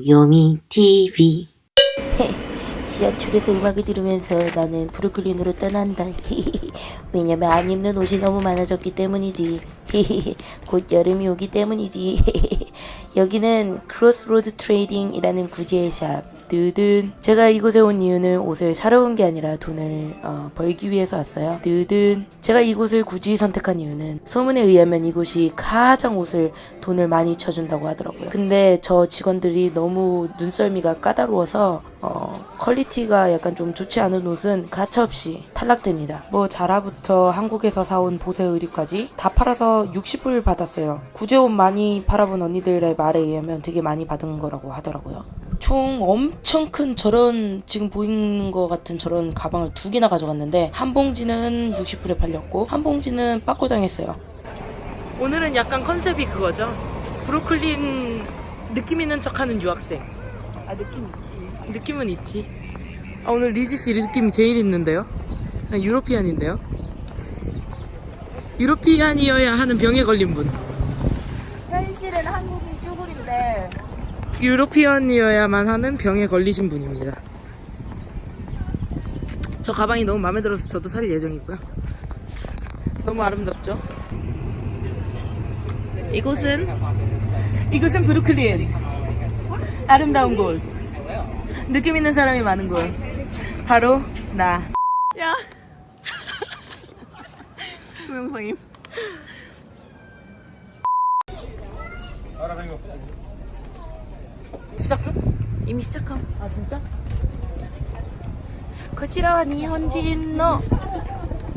요미 TV 지하철에서 음악을 들으면서 나는 브루클린으로 떠난다. 왜냐면 안 입는 옷이 너무 많아졌기 때문이지. 곧 여름이 오기 때문이지. 여기는 Crossroads Trading이라는 구제의 샵. 뜨든 제가 이곳에 온 이유는 옷을 사러 온 게 아니라 돈을 어, 벌기 위해서 왔어요. 뜨든 제가 이곳을 굳이 선택한 이유는 소문에 의하면 이곳이 가장 옷을 돈을 많이 쳐준다고 하더라고요. 근데 저 직원들이 너무 눈썰미가 까다로워서 어, quality가 약간 좀 좋지 않은 옷은 가차없이 탈락됩니다. 뭐 자라부터 한국에서 사온 보세 의류까지 다 팔아서 60불 받았어요. 구제옷 많이 팔아본 언니들의 말에 의하면 되게 많이 받은 거라고 하더라고요. 총 엄청 큰 저런 지금 보이는 것 같은 저런 가방을 두 개나 가져갔는데 한 봉지는 60불에 팔렸고 한 봉지는 빠꾸 당했어요. 오늘은 약간 컨셉이 그거죠. 브루클린 느낌 있는 척하는 유학생. 아 느낌 있지. 느낌은 있지. 아, 오늘 리지 씨 느낌이 제일 있는데요? 아, 유로피안인데요? 유로피안이어야 하는 병에 걸린 분. 현실은 한국인 쭈구리인데 유로피안이어야만 하는 병에 걸리신 분입니다. 저 가방이 너무 마음에 들어서 저도 살 예정이고요. 너무 아름답죠? 이곳은 이곳은 브루클린 아름다운 곳 느낌 있는 사람이 많은 곳 바로 나 야 동영상임. 시작 중? 이미 시작함. 아 진짜? 그치라와 니혼진노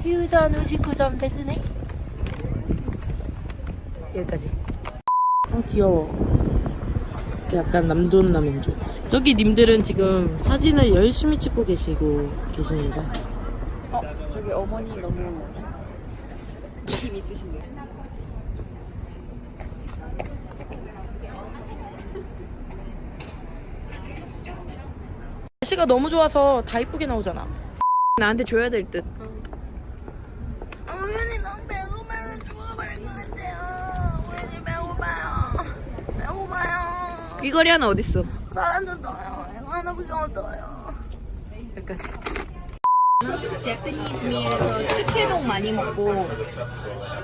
퓨전 우식구점 됐으네 여기까지. 어 귀여워. 약간 남존 남인조 저기 님들은 지금 사진을 열심히 찍고 계시고 계십니다. 어 저기 어머니 너무 힘 있으신데요 날씨가 너무 좋아서 다 이쁘게 나오잖아 나한테 줘야 될 듯. 우연히 너무 배고파서 죽어버릴 것 같아요 우연히 배고파요 배고파요 귀걸이 하나 어딨어? 사람도 떠요 이거 하나밖에 못 떠요 여기까지 제프니스 밀에서 축회동 많이 먹고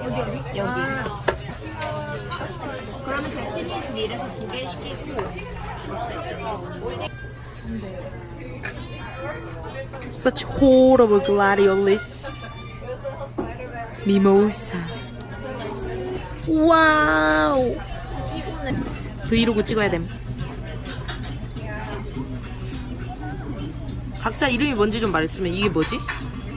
어디 어디? 여기. 그러면 제프니스 밀에서 두 개 시키고 Such horrible gladiolus. Mimosa. 와우 브이로그 찍어야 됨. 각자 이름이 뭔지 좀 말했으면 이게 뭐지?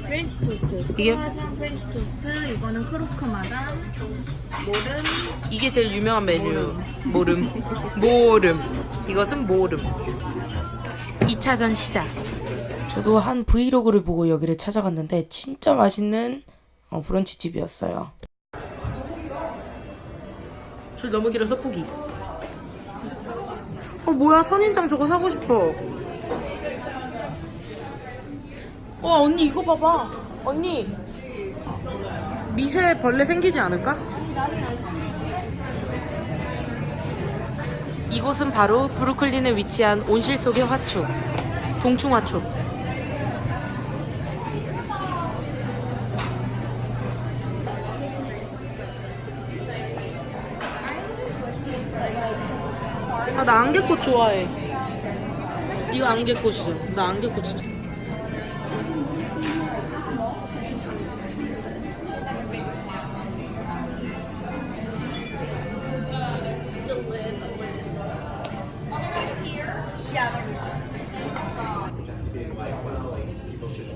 프렌치 토스트. 이게? 크루아상 프렌치 토스트. 이거는 크로크 마담. 모른 이게 제일 유명한 메뉴. 모름. 모름. 이것은 모름. 2차전 시작. 저도 한 브이로그를 보고 여기를 찾아갔는데 진짜 맛있는 어, 브런치 집이었어요. 줄 너무 길어서 포기. 어 뭐야? 선인장 저거 사고 싶어 와 언니 이거 봐봐 언니 미세 벌레 생기지 않을까? 이곳은 바로 브루클린에 위치한 온실 속의 화초, 동충화초. 아, 나 안개꽃 좋아해. 이거 안개꽃이죠. 나 안개꽃 진짜.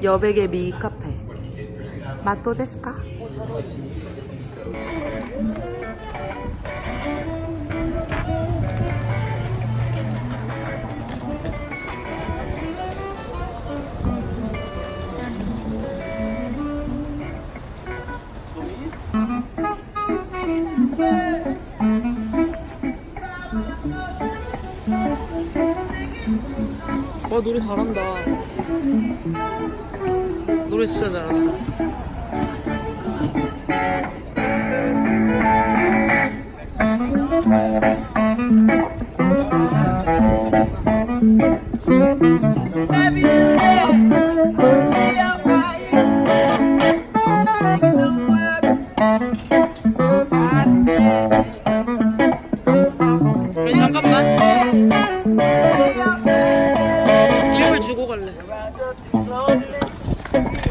여백의 미 카페. 마토 데스까? 와 노래 잘한다. 노래 진짜 잘한다. 아, 잠깐만. 브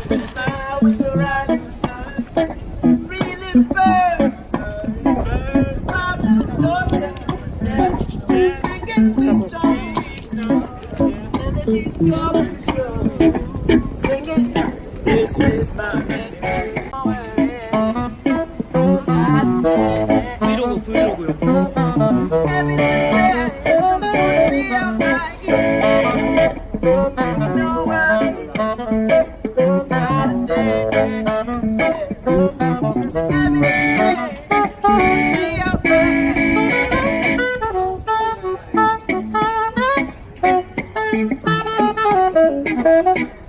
Thank you.